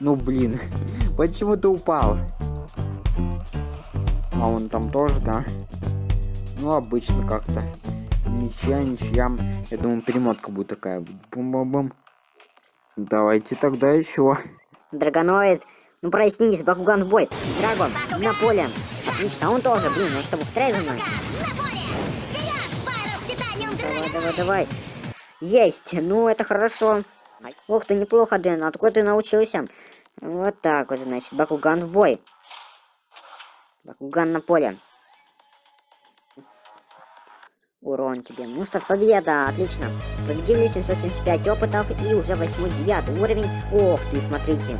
Ну блин, почему ты упал? А он там тоже, да? Ну, обычно как-то. Ничья, ничья. Я думаю, перемотка будет такая. Бум-бум-бум. Давайте тогда еще. Драгоноид, ну прояснитесь, Бакуган в бой. Драгон, на поле. Отлично, он тоже, блин, ну что, повторяй за мной. Давай, давай, давай. Есть, ну это хорошо. Ух ты, неплохо, Дэн, откуда ты научился? Вот так вот, значит, Бакуган в бой. Бакуган на поле. Урон тебе. Ну что ж, победа, отлично. Победили 775 опытов и уже 8-9 уровень. Ох ты, смотрите.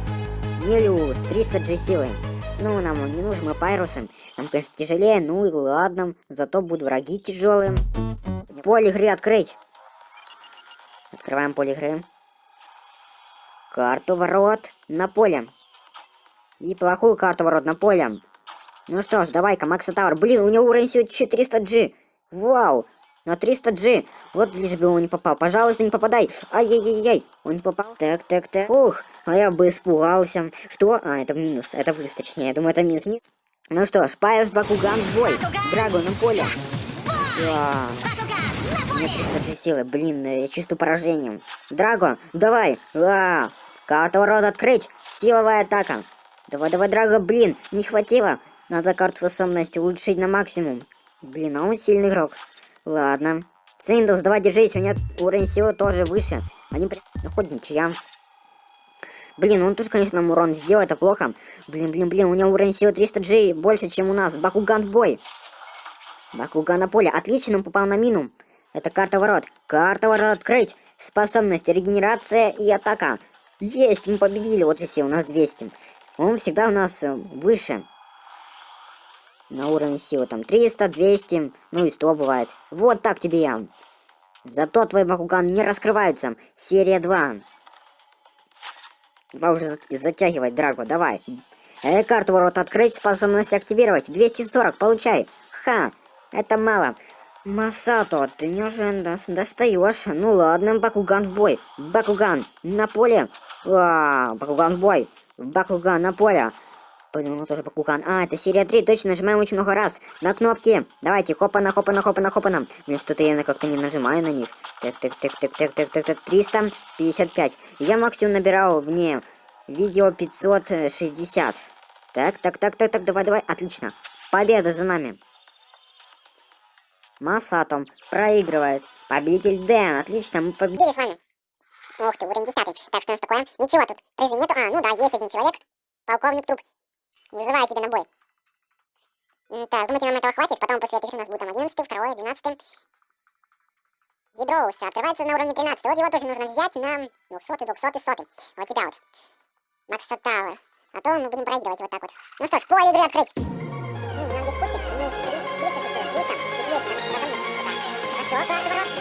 Нелюс, 300 G силы. Ну, нам он не нужен, мы пайрусы. Нам, конечно, тяжелее, ну и ладно. Зато будут враги тяжелые. Поле игры открыть. Открываем поле игры. Карту ворот на поле. И плохую карту ворот на поле. Ну что ж, давай-ка, Макса Тауэр. Блин, у него уровень всего 400G. Вау! На 300G. Вот лишь бы он не попал. Пожалуйста, не попадай. Ай-яй-яй-яй. Он не попал. Так, так, так. Ух, а я бы испугался. Что? А, это минус. Это плюс, точнее. Я думаю, это минус. минус. Ну что ж, Пайерс Бакуган бой. Драго на поле. Да. Поле! 300 силы, блин, я чувствую поражением. Драго, давай! А, карту ворот открыть! Силовая атака! Давай, давай, Драго, блин, не хватило! Надо карту способности улучшить на максимум. Блин, а он сильный игрок. Ладно. Циндус, давай держись, у него уровень силы тоже выше. Они при... Ну, хоть ничья. Блин, он тут, конечно, нам урон сделал, это плохо. Блин, блин, блин, у него уровень силы 300G больше, чем у нас. Бакуган в бой. Бакуган на поле. Отлично, он попал на мину. Это карта ворот. Карта ворот открыть. Способности, регенерация и атака. Есть, мы победили. Вот и все, у нас 200. Он всегда у нас э, выше. На уровне силы там 300, 200, ну и 100 бывает. Вот так тебе я. Зато твой Бакуган не раскрывается. Серия 2. Давай уже зат- затягивать, Драго, давай. Э, карту ворот открыть, способность активировать. 240, получай. Ха, это мало. Масато, ты мне уже дос- достаешь. Ну ладно, Бакуган в бой. Бакуган на поле. А, Бакуган в бой. Бакуган на поле. Блин, ну тоже Бакуган. А, это серия 3, точно, нажимаем очень много раз. На кнопки. Давайте, хопана, хопана, хопана, хопана. Мне что-то я как-то не нажимаю на них. Так, так, так, так, так, так, так, так, 355. Я максимум набирал вне видео 560. Так, так, так, так, так, давай, давай, отлично. Победа за нами. Масатом проигрывает. Победитель Дэн, отлично, мы. Победили с вами. Ох ты, уровень 10. Так, что у нас такое? Ничего тут. Призы нету. А, ну да, есть один человек. Полковник Труп. Вызываю тебя на бой. Так, думаете, нам этого хватит? Потом после этих у нас будет там 11, 2, 12. Ядроуса открывается на уровне 13. Вот его тоже нужно взять на 200, 200, 100. Вот тебя вот. Макса Тауэр. А то мы будем проигрывать вот так вот. Ну что ж, поле игры открыть. Ну, нам здесь пустит. Здесь 300, 400, 300, 400, 400, 400, 400, 400, 400,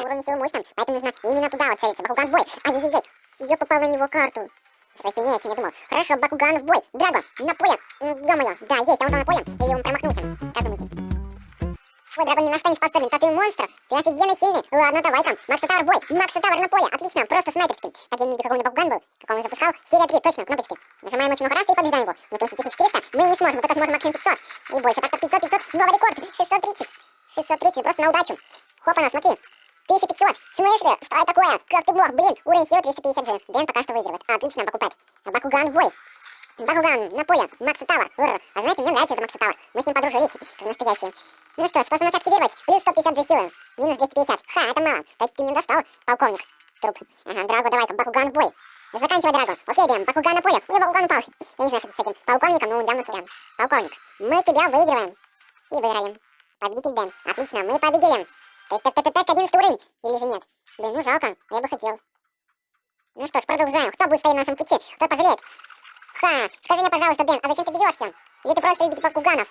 на уровне силы мощном, поэтому нужно именно туда вот целиться. Бакуган в бой. Ай-яй-яй, я попал на него карту. Кстати, сильнее, чем я думал. Хорошо, Бакуган в бой. Драгон, на поле. Ё-моё, да, есть, а он там на поле. Или он промахнулся. Как думаете? Ой, Драго ни на что не способен, а ты монстр. Ты офигенно сильный. Ладно, давай там. Макс Тауэр в бой. Макс Тауэр на поле. Отлично, просто снайперским. Так, я не видел, какой у него Бакуган был. Какой он запускал. Серия 3, точно, кнопочки. Нажимаем очень много раз и побеждаем его. Но, конечно, 1400 мы не сможем. Мы только сможем максимум 500. Не бойся, так-то 500, 500. Новый рекорд. 630. 630, просто на удачу. Хопа, смотри. 1500. В смысле? Что такое? Как ты мог? Блин, уровень силы 350 же. Дэн пока что выигрывает. Отлично, покупать. Бакуган в бой. Бакуган на поле. Макса Тауэр. Урр. А знаете, мне нравится этот Макса Тауэр. Мы с ним подружились, как настоящие. Ну что, способность активировать. Плюс 150 же силы. Минус 250. Ха, это мало. Так ты мне достал, полковник. Труп. Ага, Драго, давай-ка, Бакуган в бой. Заканчивай, Драго. Окей, Дэн, Бакуган на поле. У меня Бакуган упал. Я не знаю, что с этим полковником, но явно сорян. Полковник, мы тебя выигрываем. И выиграем. Победитель Дэн. Отлично, мы победили. Так, так, так, так, так, 11 уровень. Или же нет? Блин, ну жалко, я бы хотел. Ну что ж, продолжаем. Кто будет стоять на нашем пути? Кто пожалеет? Ха, скажи мне, пожалуйста, Дэн, а зачем ты бьешься? Или ты просто любишь Бакуганов?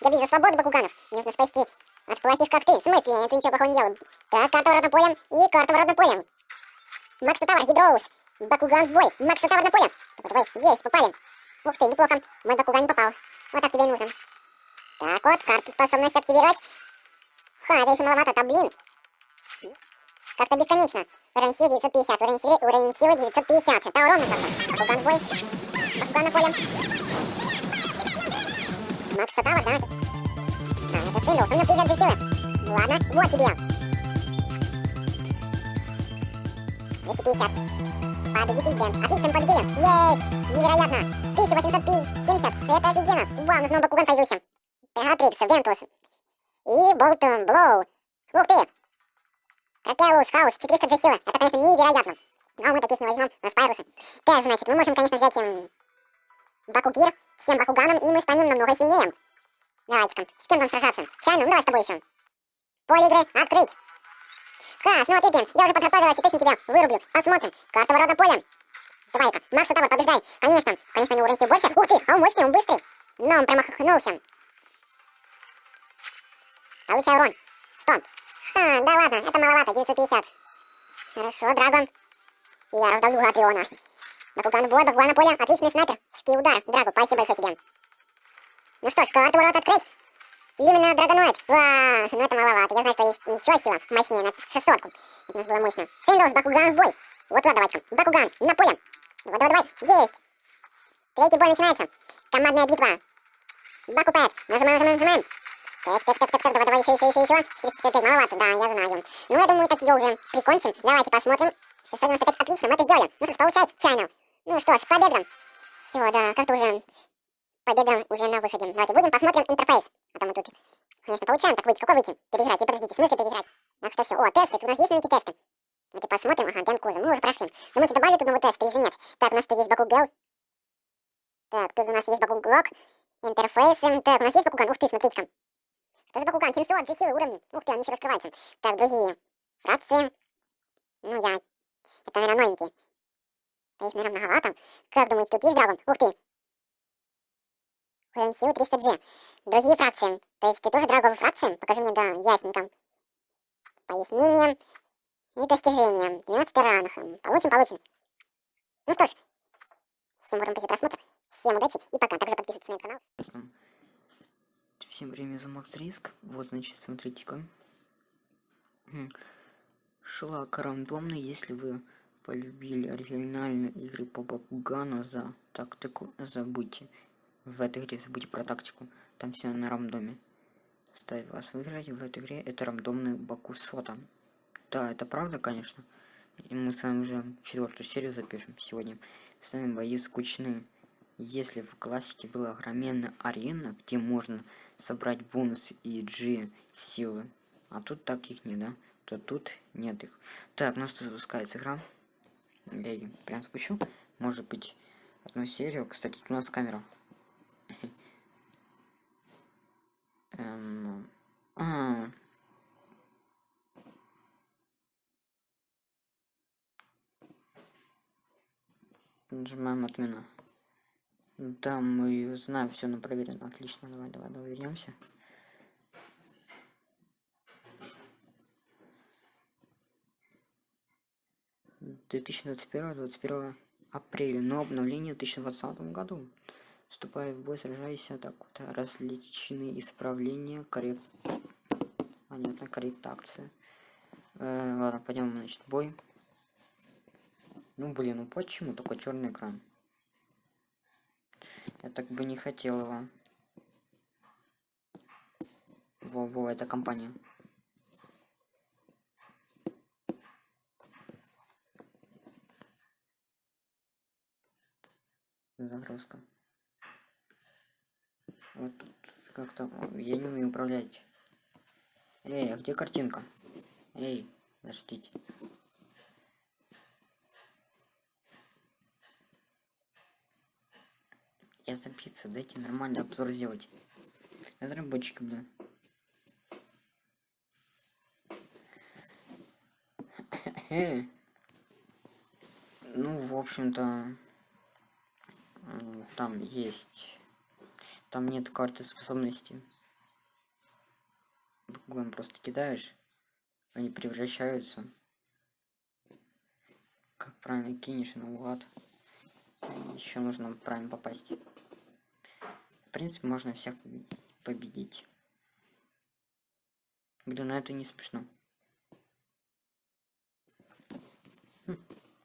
Я бью за свободу Бакуганов. Нужно спасти от плохих, как ты. В смысле? Я ничего плохого не делаю. Так, карта ворот на поле и карта ворот на поле. Макс Тавр, Гидроус. Бакуган в бой. Макс Тавр на поле. Давай, давай, есть, попали. Ух ты, неплохо. Мой Бакуган не попал. Вот так тебе и нужно. Так вот, карту способность активировать. Ха, это еще маловато, там, блин. как-то бесконечно. Уровень силы 950, уровень силы, уровень силы 950. Это ровно как-то. Бакуган бой. Бакуган на поле. Макс Сатава, да? Да, это Синдус, у меня 52 силы. Ладно, вот тебе. 250. Победитель Бен. Отлично, победили. Есть! Невероятно. 1870. Это офигенно. Вау, у нас снова Бакуган появился. Пегатрикс, Вентус. И Болтон Блоу. Ух ты! Капелус, Хаус, 400 же силы. Это, конечно, невероятно. Но мы таких не возьмем на Спайруса. Так, значит, мы можем, конечно, взять эм, Бакугир с тем Бакуганом, и мы станем намного сильнее. Давайте-ка, с кем там сражаться? Чайну, ну давай с тобой еще. Поле игры открыть. Ха, смотри, Пин, я уже подготовилась и точно тебя вырублю. Посмотрим. Карта ворота поля. Давай-ка, Макса Тавр, побеждай. Конечно, конечно, у него уровень больше. Ух ты, а он мощный, он быстрый. Но он промахнулся. Получай урон. Стоп. А, да ладно, это маловато, 950. Хорошо, Драгон. Я раздавлю Атриона. Бакуган в бой, Бакуган на поле. Отличный снайпер. Ский удар. Драго, спасибо большое тебе. Ну что ж, карту ворот открыть. Именно драгоноид. Ва, ну это маловато. Я знаю, что есть еще сила мощнее на 600 -ку. Это у нас было мощно. Синдус, Бакуган в бой. Вот туда давайте. Бакуган, на поле. Давай, давай, давай. Есть. Третий бой начинается. Командная битва. Бакупэт. Нажимаем, нажимаем, нажимаем. Так, так, так, так, так, давай, давай, еще, еще, еще, еще. 455, маловато, да, я знаю. Ну, я думаю, так ее уже прикончим. Давайте посмотрим. 695, отлично, мы это сделали. Ну что ж, получай, чайно. Ну что ж, победа. Все, да, как-то уже победа уже на выходе. Давайте будем посмотрим интерфейс. А то мы тут, конечно, получаем так выйти. Какой выйти? Переиграть. И подождите, в смысле переиграть? Так что все. О, тесты. Тут у нас есть новенькие тесты. Давайте посмотрим. Ага, Дэн Куза. Мы уже прошли. Думаете, добавили тут новый тест или же нет? Так, у нас тут есть Баку Гел. Так, тут у нас есть Баку Глок. Интерфейсы. Так, у нас есть Бакуган. Ух ты, смотрите-ка. Что за Бакуган? 700 же силы уровни. Ух ты, они еще раскрываются. Так, другие. Фракции. Ну, я... Это, наверное, новенькие. Да их, наверное, многовато. Как думаете, тут есть драгон? Ух ты. Уровень силы 300G. Другие фракции. То есть ты тоже драговые фракции? Покажи мне, да, ясненько. Пояснение и достижения. 12 ранг. Получим, получим. Ну что ж, всем уровень просмотра. Всем удачи и пока. Также подписывайтесь на мой канал. Всем время за Макс Риск. Вот, значит, смотрите-ка. Шлак рандомный, если вы полюбили оригинальные игры по Бакугану за тактику, забудьте в этой игре, забудьте про тактику. Там все на рандоме. Ставь вас выиграть в этой игре. Это рандомный Баку Сота. Да, это правда, конечно. И мы с вами уже четвертую серию запишем сегодня. С вами бои скучные. Если в классике была огроменная арена, где можно собрать бонус и G силы, а тут таких нет, да? То тут нет их. Так, у нас запускается игра. Я ее прям спущу. Может быть, одну серию. Кстати, у нас камера. Эм... А. Нажимаем отмена. Да, мы знаем все на проверено. Отлично, давай, давай, давай вернемся. Две тысячи двадцать первого, двадцать первого апреля, но обновление в 2020 году. Вступая в бой, сражайся, так вот, различные исправления, коррект... Понятно, корректация. Э, ладно, пойдем, значит, бой. Ну, блин, ну почему такой черный экран? Я так бы не хотел его. Во-во, это компания. Загрузка. Вот тут как-то... Я не умею управлять. Эй, а где картинка? Эй, подождите. Я запиться, дайте нормальный обзор сделать. Разработчики, блин. ну, в общем-то, там есть там нет карты способностей. Буквально просто кидаешь, они превращаются. Как правильно кинешь наугад. Еще нужно правильно попасть. Принципе, можно всех победить. Блин, на это не смешно.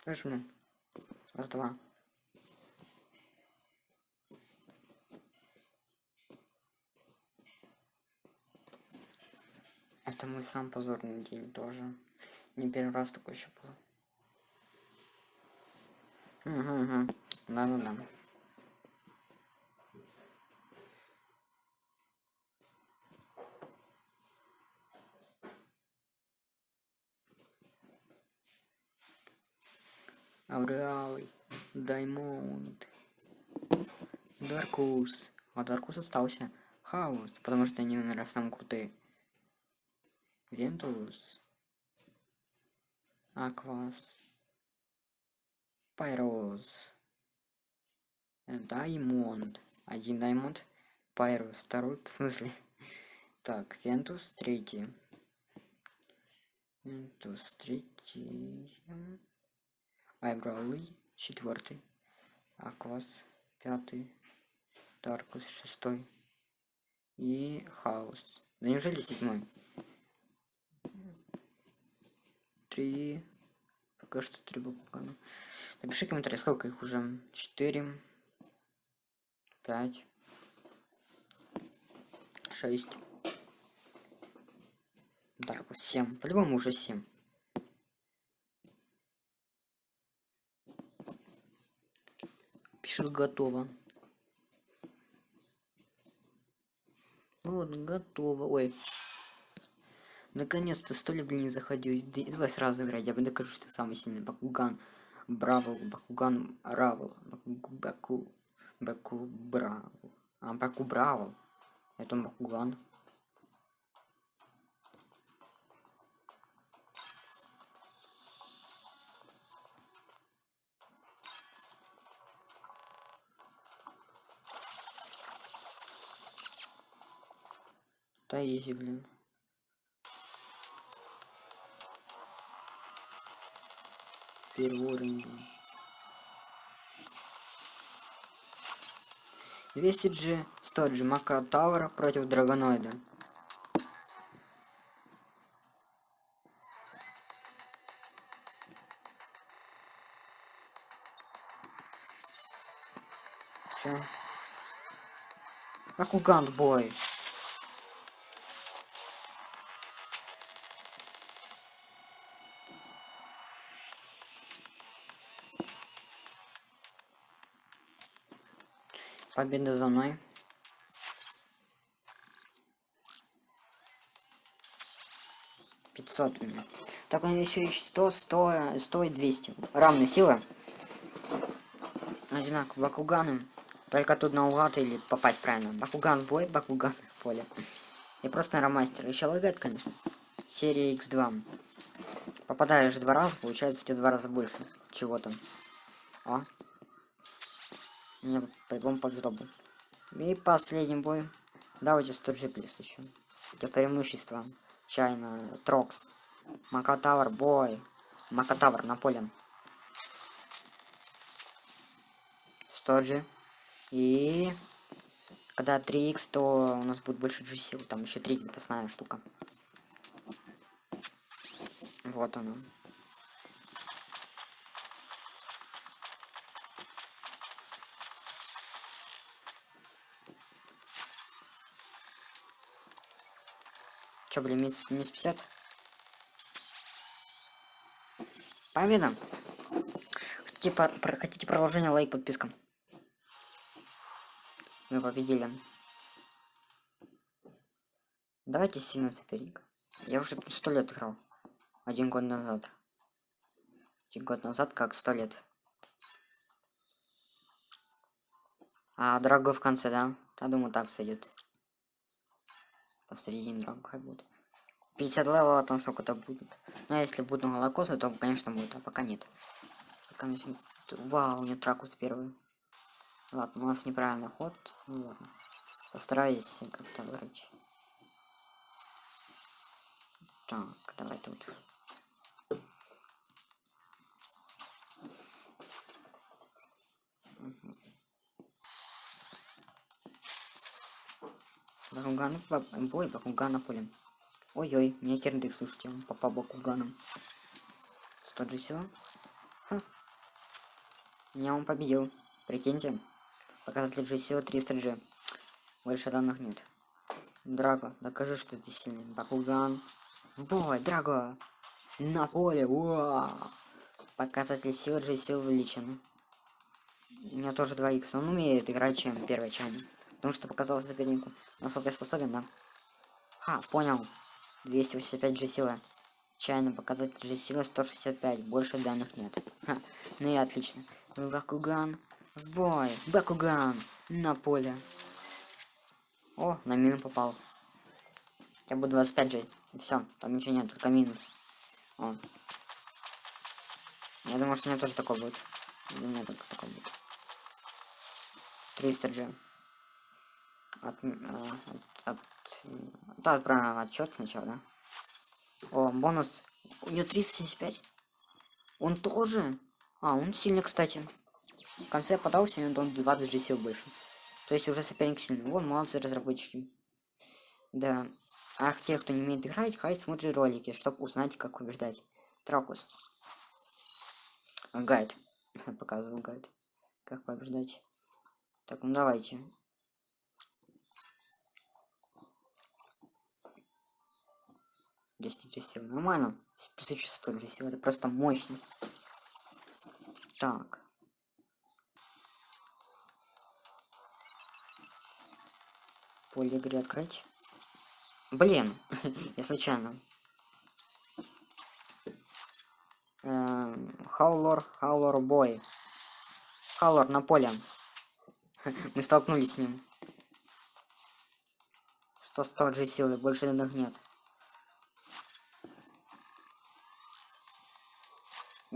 Нажму. Раз, два. Это мой сам позорный день тоже. Не первый раз такой еще был. Угу, угу. Да-да-да. Ауреалый. Даймонд. Даркус. А Даркус остался. Хаос. Потому что они, наверное, самые крутые. Вентус. Аквас. Пайроз. Даймонд. Один Даймонд. Пайрос. Второй, в смысле? Так, Вентус третий. Вентус третий. Айбрауи четвертый. Аквас пятый. Даркус шестой. И Хаос. Да неужели седьмой? Три. Пока что три буквы. Напиши комментарий, сколько их уже. Четыре. Пять. Шесть. Даркус семь. По-любому уже семь. Пишет готово. Вот, готово. Ой. Наконец-то сто лет, блин, не заходил. Д- Давай сразу играть, я бы докажу, что ты самый сильный. Бакуган. Браво, Бакуган Равл. Баку, Баку, Баку Браво. А, Баку Браво. Это Бакуган. Да изи, блин. Первый уровень. блин. 200 G, 100 G Мака Таура против Драгоноида. Чё? Бакуган бой. Победа за мной. Пятьсот у меня. Так он еще ищет 100, 100, 100 и 200. Равные силы. Одинаково. Бакуганом. Только тут наугад или попасть правильно. Бакуган бой, Бакуган поле. И просто нейромастер. Еще лагает, конечно. Серия X2. Попадаешь два раза, получается у тебя два раза больше. Чего там? О. Мне по-любому повезло. И последний бой. Давайте 100 G плюс еще. Для преимущества. Чайна, Трокс. Макатавр, бой. Макатавр на поле. 100 G. И... Когда 3х, то у нас будет больше G сил. Там еще третья запасная штука. Вот она. Чё, блин, минус, минус 50? Победа! По- про- хотите продолжение, лайк, подписка. Мы победили. Давайте сильно соперник. Я уже сто лет играл. Один год назад. Один год назад, как сто лет. А дорогой в конце, да? Я думаю, так сойдет. Посередине дорога хай будет. 50 левела, там сколько-то будет. Ну, а если будут молокосы, то, конечно, будет, а пока нет. Пока мне Вау, у меня тракус первый. Ладно, у нас неправильный ход. Ну ладно. Постараюсь как-то вырыть. Так, давай тут. Мгм. Бакуган, ба- бой, Бакуган на поле. Ой-ой, мне керндык, слушайте, он попал Бакуганом. 100 же сила. Ха. Меня он победил. Прикиньте. Показатель G силы 300G. Больше данных нет. Драго, докажи, что ты сильный. Бакуган. Бой, Драго! На поле, уа! Показатель силы G сил увеличен. У меня тоже 2 х. Он умеет играть, чем первый чайник. Потому что показал сопернику, насколько я способен, да? Ха, понял. 285 G сила. Чайный показатель G силы 165. Больше данных нет. Ха, ну и отлично. Бакуган. В бой. Бакуган. На поле. О, на мину попал. Я буду 25 же. Все, там ничего нет, только минус. О. Я думаю, что у меня тоже такой будет. У меня только такой будет. 300 же. От, э, от, от, да, правильно, отчет сначала, да? О, бонус. У нее 375. Он тоже? А, он сильный, кстати. В конце подался, и он 20 же сил больше. То есть уже соперник сильный. Вот, молодцы разработчики. Да. А те, кто не умеет играть, хай смотрит ролики, чтобы узнать, как побеждать. Трокус. Гайд. Показывал гайд. Как побеждать. Так, ну давайте. Десять же сил. Нормально. Плюс еще столь же сил. Это просто мощно. Так. Поле игры открыть. Блин, я случайно. Хаулор, Хаулор бой. Хаулор на поле. Мы столкнулись с ним. 100 100 же силы, больше данных нет.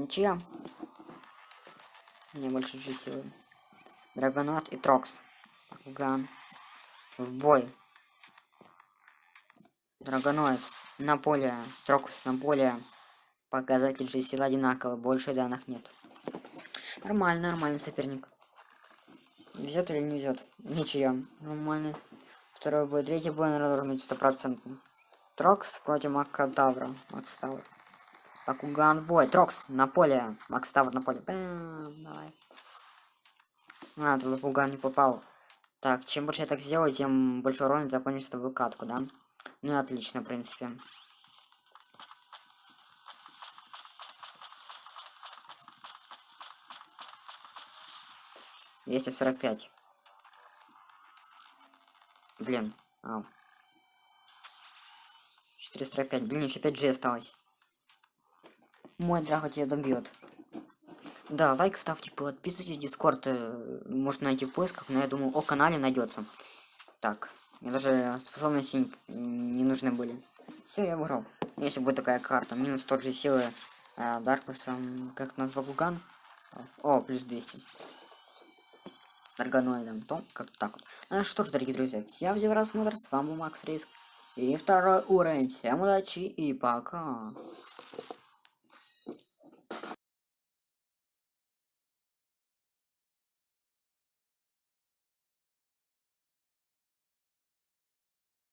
Ничья. Мне больше же силы. Драгонот и Трокс. Ган. В бой. Драгоноид на поле. Трокус на поле. Показатель же сил одинаковый. Больше данных нет. Нормально, нормальный соперник. Везет или не везет? Ничья. Нормальный. Второй бой. Третий бой, наверное, должен быть стопроцентный. Трокс против Макадавра. Макс В бой. Трокс на поле. Макс Тавр на поле. Бэм, давай. А, тут Бакуган не попал. Так, чем больше я так сделаю, тем больше урона закончится с тобой катку, да? Ну, отлично, в принципе. Двести сорок пять. Блин. А. 445. Блин, еще 5 G осталось. Мой драго тебя добьет. Да, лайк ставьте, подписывайтесь, дискорд э, можно найти в поисках, но я думаю, о канале найдется. Так, мне даже способности не нужны были. Все, я выиграл. Если будет такая карта, минус тот же силы э, Даркусом, как назвал Гуган. О, плюс 200. Дарганоидом, то как так вот. Ну что ж, дорогие друзья, всем за просмотр, с вами был Макс Риск. И второй уровень. Всем удачи и пока.